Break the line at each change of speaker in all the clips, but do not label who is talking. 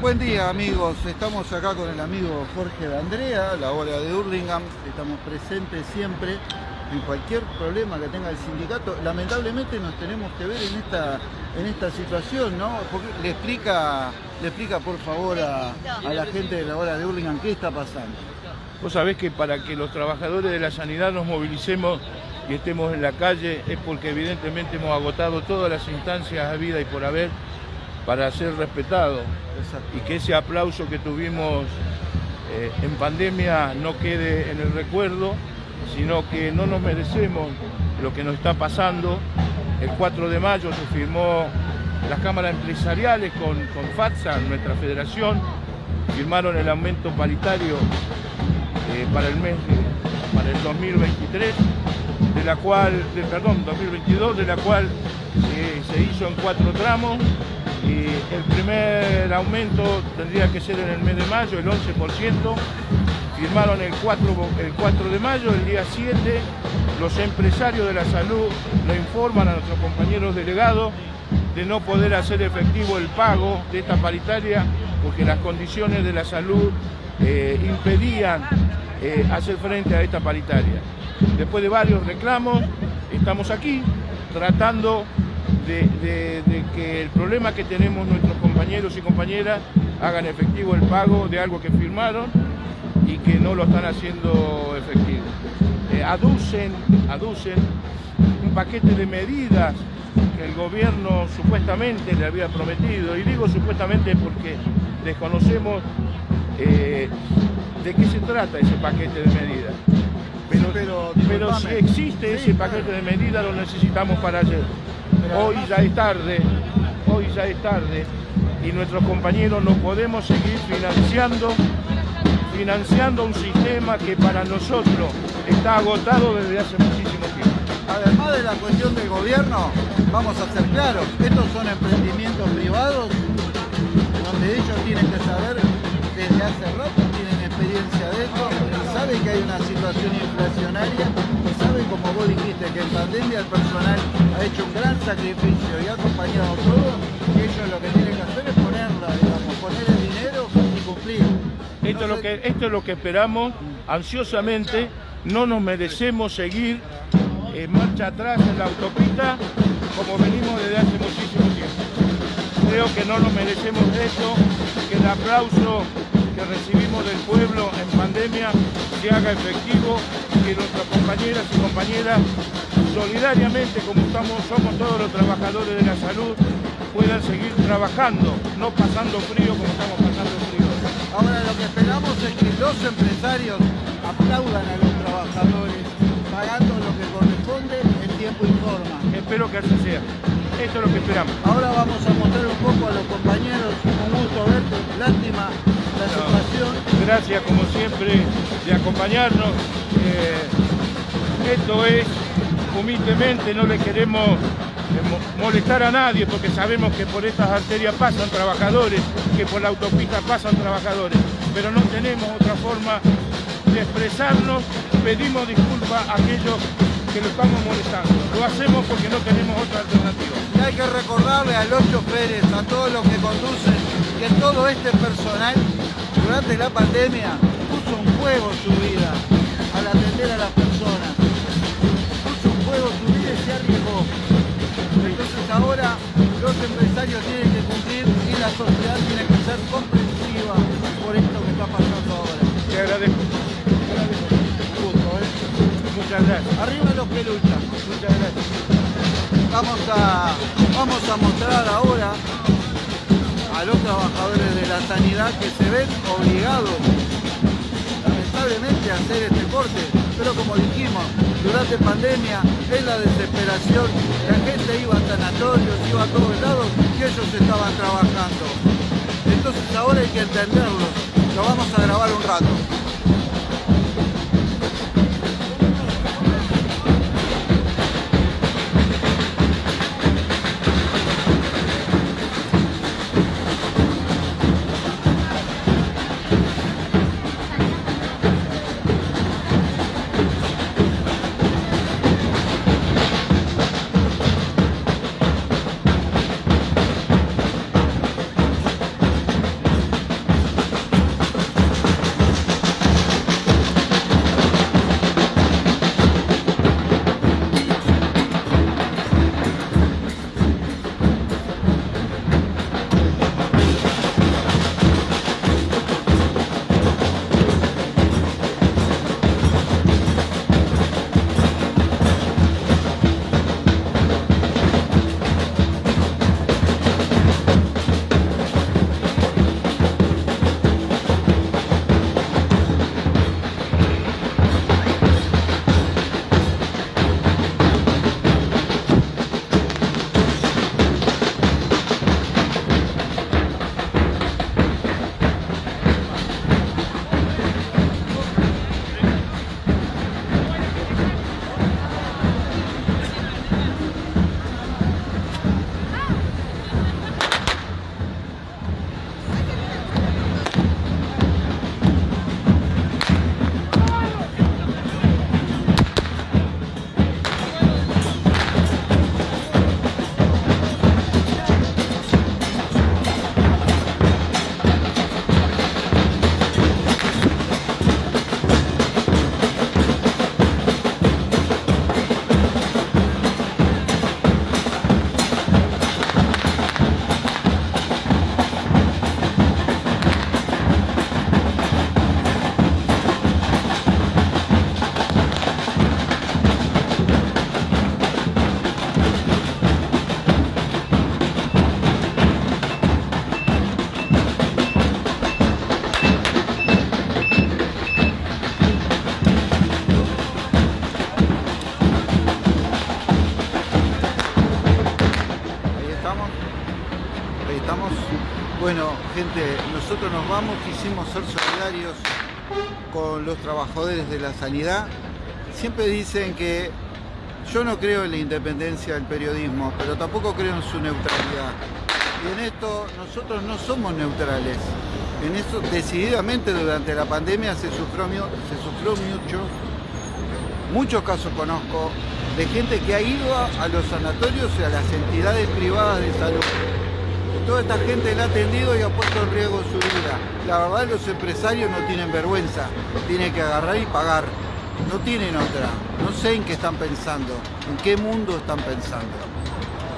Buen día amigos, estamos acá con el amigo Jorge de Andrea, la hora de Hurlingham, estamos presentes siempre en cualquier problema que tenga el sindicato. Lamentablemente nos tenemos que ver en esta, en esta situación, ¿no? Le explica, le explica por favor a, a la gente de la hora de Hurlingham qué está pasando.
Vos sabés que para que los trabajadores de la sanidad nos movilicemos y estemos en la calle es porque evidentemente hemos agotado todas las instancias a vida y por haber para ser respetados y que ese aplauso que tuvimos eh, en pandemia no quede en el recuerdo, sino que no nos merecemos lo que nos está pasando. El 4 de mayo se firmó las cámaras empresariales con, con FATSA, nuestra federación, firmaron el aumento paritario eh, para el mes, para el 2023, de la cual, de, perdón, 2022, de la cual se hizo en cuatro tramos el primer aumento tendría que ser en el mes de mayo, el 11%, firmaron el 4, el 4 de mayo, el día 7, los empresarios de la salud le informan a nuestros compañeros delegados de no poder hacer efectivo el pago de esta paritaria porque las condiciones de la salud eh, impedían eh, hacer frente a esta paritaria. Después de varios reclamos, estamos aquí tratando de, que el problema que tenemos nuestros compañeros y compañeras hagan efectivo el pago de algo que firmaron y que no lo están haciendo efectivo. Eh, aducen, aducen un paquete de medidas que el gobierno supuestamente le había prometido, y digo supuestamente porque desconocemos eh, de qué se trata ese paquete de medidas. Pero, pero, si existe ese paquete de medidas lo necesitamos para ayer. Hoy ya es tarde, hoy ya es tarde y nuestros compañeros no podemos seguir financiando financiando un sistema que para nosotros está agotado desde hace muchísimo tiempo.
Además de la cuestión del gobierno, vamos a ser claros, estos son emprendimientos privados donde ellos tienen que saber desde hace rato, tienen experiencia de esto, saben que hay una situación inflacionaria como vos dijiste, que en pandemia el personal ha hecho un gran sacrificio y ha acompañado todo, y ellos lo que tienen que hacer es ponerla, digamos, poner el dinero y cumplir.
Esto, es lo que, esto es lo que esperamos ansiosamente, no nos merecemos seguir en marcha atrás en la autopista como venimos desde hace muchísimo tiempo. Creo que no nos merecemos eso, que el aplauso que recibimos del pueblo en pandemia se haga efectivo, que nuestras compañeras y compañeras solidariamente, como estamos, somos todos los trabajadores de la salud, puedan seguir trabajando, no pasando frío como estamos pasando frío.
Ahora lo que esperamos es que los empresarios aplaudan a los trabajadores, pagando lo que corresponde en tiempo y forma.
Espero que así sea. Esto es lo que esperamos.
Ahora vamos a mostrar un poco a los compañeros, un gusto verte, lástima
Gracias como siempre de acompañarnos. Eh, esto es humildemente, no le queremos eh, molestar a nadie porque sabemos que por estas arterias pasan trabajadores, que por la autopista pasan trabajadores, pero no tenemos otra forma de expresarnos, pedimos disculpas a aquellos que lo estamos molestando. Lo hacemos porque no tenemos otra alternativa.
Y hay que recordarle a los choferes, a todos los que conducen, que todo este personal durante la pandemia puso en juego su vida al atender a las personas. Puso en juego su vida y se arriesgó. Entonces ahora los empresarios tienen que cumplir y la sociedad tiene que ser comprensiva por esto que está pasando ahora.
Te agradezco. Muchas gracias.
Arriba los que luchan.
Muchas gracias.
Vamos a, vamos a mostrar ahora a los trabajadores de la sanidad que se ven obligados lamentablemente a hacer este corte, pero como dijimos, durante pandemia, en la desesperación, la gente iba a sanatorios, iba a todos lados y ellos estaban trabajando. Entonces ahora hay que entenderlos, lo vamos a grabar un rato. Bueno, gente, nosotros nos vamos, quisimos ser solidarios con los trabajadores de la sanidad. Siempre dicen que yo no creo en la independencia del periodismo, pero tampoco creo en su neutralidad. Y en esto nosotros no somos neutrales. En eso decididamente durante la pandemia se sufrió, se sufrió mucho. Muchos casos conozco de gente que ha ido a los sanatorios y a las entidades privadas de salud toda esta gente la ha atendido y ha puesto en riesgo su vida. La verdad los empresarios no tienen vergüenza, tienen que agarrar y pagar. No tienen otra, no sé en qué están pensando, en qué mundo están pensando.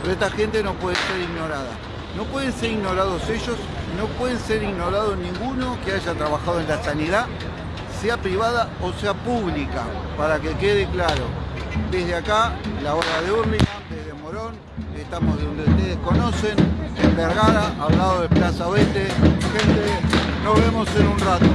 Pero esta gente no puede ser ignorada. No pueden ser ignorados ellos, no pueden ser ignorados ninguno que haya trabajado en la sanidad, sea privada o sea pública, para que quede claro. Desde acá, la hora de Urlingan, desde Morón, estamos donde ustedes conocen, en Vergara, al lado de Plaza Oeste. Gente, nos vemos en un rato.